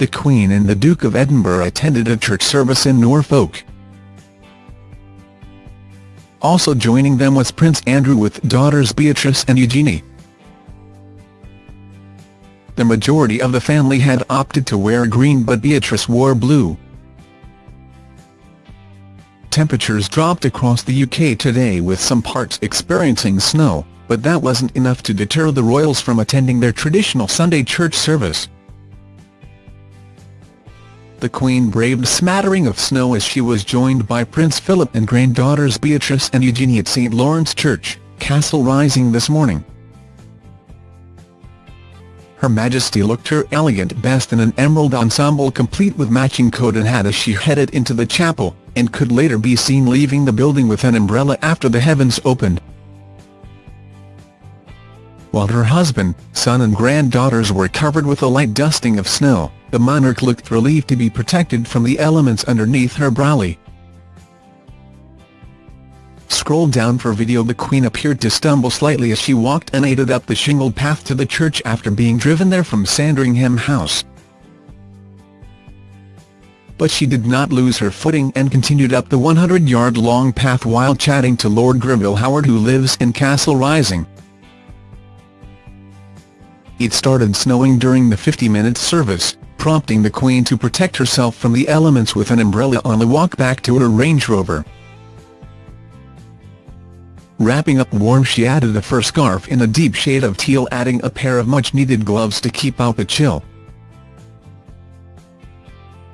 the Queen and the Duke of Edinburgh attended a church service in Norfolk. Also joining them was Prince Andrew with daughters Beatrice and Eugenie. The majority of the family had opted to wear green but Beatrice wore blue. Temperatures dropped across the UK today with some parts experiencing snow, but that wasn't enough to deter the royals from attending their traditional Sunday church service. The Queen braved a smattering of snow as she was joined by Prince Philip and granddaughters Beatrice and Eugenie at St Lawrence Church, Castle Rising this morning. Her Majesty looked her elegant best in an emerald ensemble complete with matching coat and hat as she headed into the chapel, and could later be seen leaving the building with an umbrella after the heavens opened. While her husband, son and granddaughters were covered with a light dusting of snow, the monarch looked relieved to be protected from the elements underneath her brolly. Scroll down for video The Queen appeared to stumble slightly as she walked unaided up the shingled path to the church after being driven there from Sandringham House. But she did not lose her footing and continued up the 100-yard-long path while chatting to Lord Greville Howard who lives in Castle Rising. It started snowing during the 50-minute service, prompting the Queen to protect herself from the elements with an umbrella on the walk back to her Range Rover. Wrapping up warm she added a fur scarf in a deep shade of teal adding a pair of much-needed gloves to keep out the chill.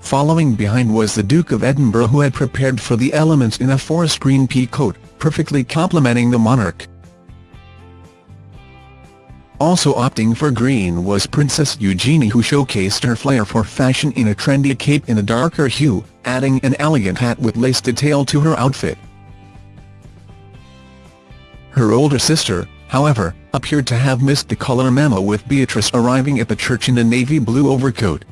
Following behind was the Duke of Edinburgh who had prepared for the elements in a forest green pea coat, perfectly complementing the monarch. Also opting for green was Princess Eugenie who showcased her flair for fashion in a trendy cape in a darker hue, adding an elegant hat with lace detail to her outfit. Her older sister, however, appeared to have missed the colour memo with Beatrice arriving at the church in a navy blue overcoat.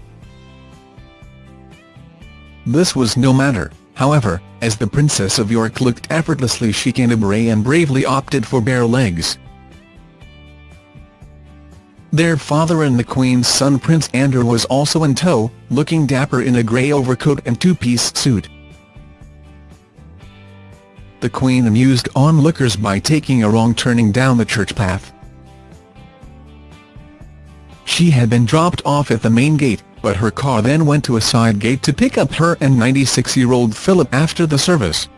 This was no matter, however, as the Princess of York looked effortlessly chic in a beret and bravely opted for bare legs. Their father and the Queen's son Prince Andrew was also in tow, looking dapper in a grey overcoat and two-piece suit. The Queen amused onlookers by taking a wrong turning down the church path. She had been dropped off at the main gate, but her car then went to a side gate to pick up her and 96-year-old Philip after the service.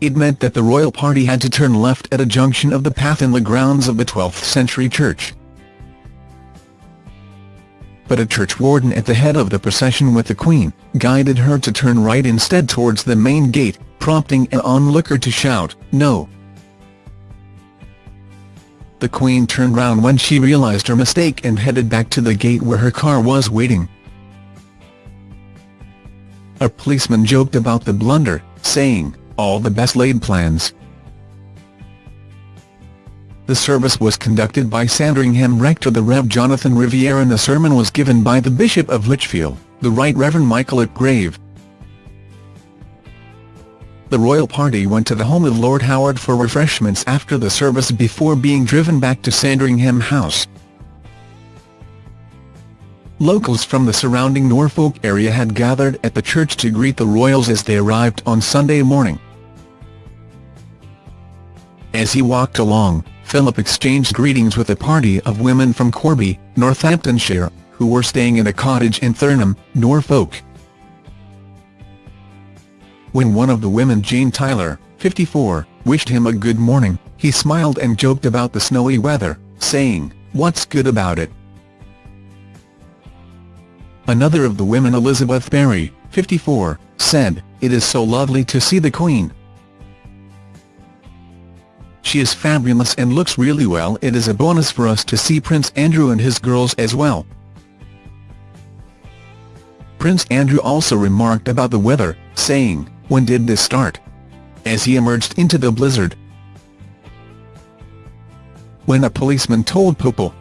It meant that the royal party had to turn left at a junction of the path in the grounds of the 12th-century church. But a church warden at the head of the procession with the Queen, guided her to turn right instead towards the main gate, prompting an onlooker to shout, no. The Queen turned round when she realised her mistake and headed back to the gate where her car was waiting. A policeman joked about the blunder, saying, all the best laid plans. The service was conducted by Sandringham rector the Rev Jonathan Riviere and the sermon was given by the Bishop of Lichfield, the Right Reverend Michael Ipgrave. The royal party went to the home of Lord Howard for refreshments after the service before being driven back to Sandringham House. Locals from the surrounding Norfolk area had gathered at the church to greet the royals as they arrived on Sunday morning. As he walked along, Philip exchanged greetings with a party of women from Corby, Northamptonshire, who were staying in a cottage in Thornham, Norfolk. When one of the women Jane Tyler, 54, wished him a good morning, he smiled and joked about the snowy weather, saying, what's good about it? Another of the women Elizabeth Berry, 54, said, it is so lovely to see the Queen. She is fabulous and looks really well it is a bonus for us to see Prince Andrew and his girls as well. Prince Andrew also remarked about the weather, saying, when did this start? As he emerged into the blizzard. When a policeman told Popel,